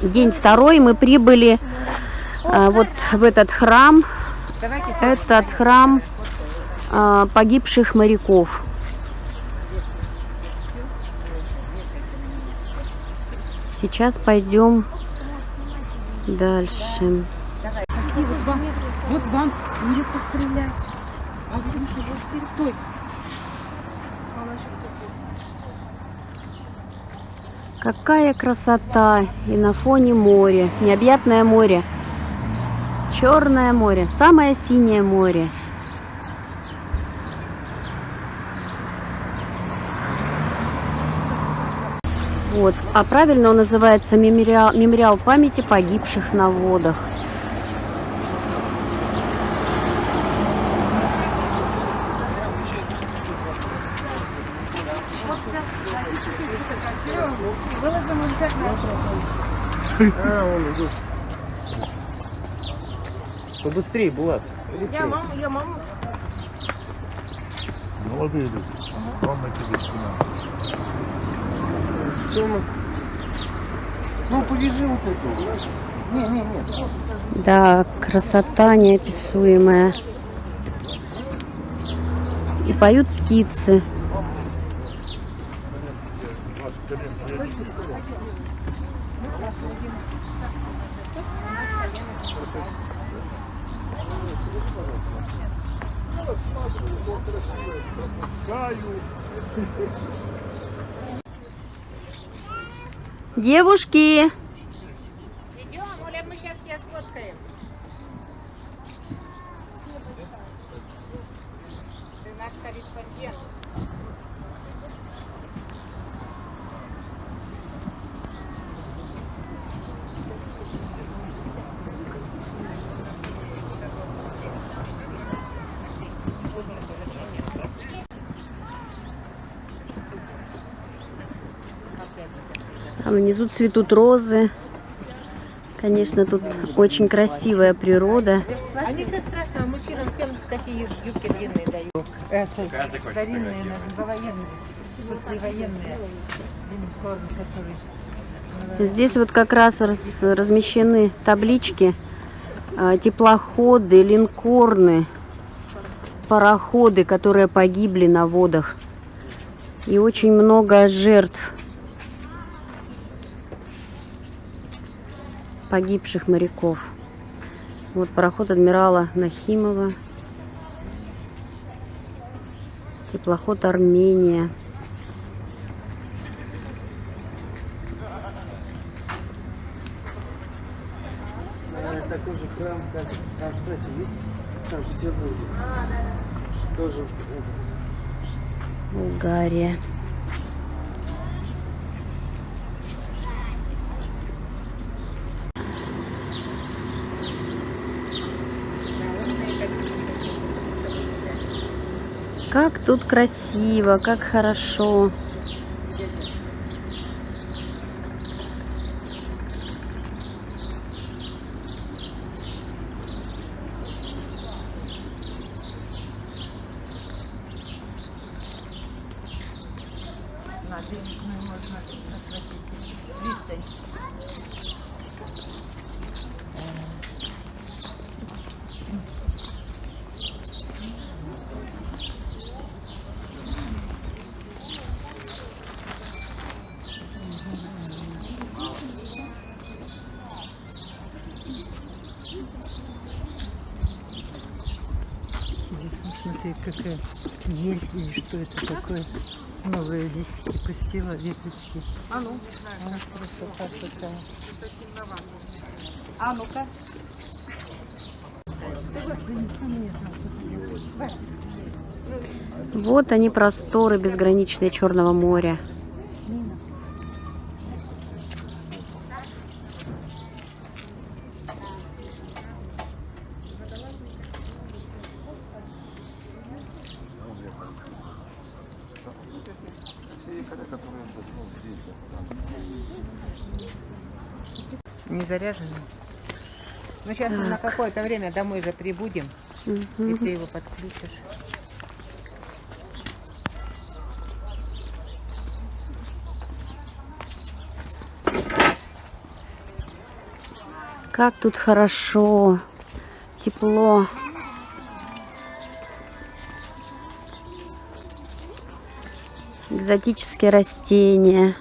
День второй мы прибыли а, вот в этот храм. Этот храм а, погибших моряков. Сейчас пойдем дальше. Вот вам, в тире пострелять. А вот? Стой. Какая красота! И на фоне море, необъятное море. Черное море, самое синее море. Вот, а правильно он называется мемориал, мемориал памяти погибших на водах. А, он идут. Побыстрее, Булат. Побыстрее. Я маму, я маму. Молодые люди. Вам на тебе спина. Всё, ну. Ну, повяжи вот эту. Не, не, не. Да, красота неописуемая. И поют птицы. Девушки, Идем, Оля, мы сейчас тебя сфоткаем. Ты наш корреспондент. А внизу цветут розы. Конечно, тут очень красивая природа. А ничего страшного, мужчинам всем такие юбки длинные дают. Это старинные, военные, послевоенные линкорны, которые... Здесь вот как раз раз- размещены таблички, а, теплоходы, линкорны, пароходы, которые погибли на водах. И очень много жертв погибших моряков. Вот пароход адмирала Нахимова. Теплоход Армения. Такой же храм, как в Кронштадте есть в Санкт-Петербурге. Тоже Болгария. Как тут красиво, как хорошо. Смотри, какая ель или что это такое. Новые листики пустила, веточки. А ну, А, красота какая. а ну-ка. Вот они просторы безграничные Черного моря. Не заряжены? Ну, сейчас мы на какое-то время домой же прибудем, и Мгм. ты его подключишь. Как тут хорошо, тепло. Экзотические растения.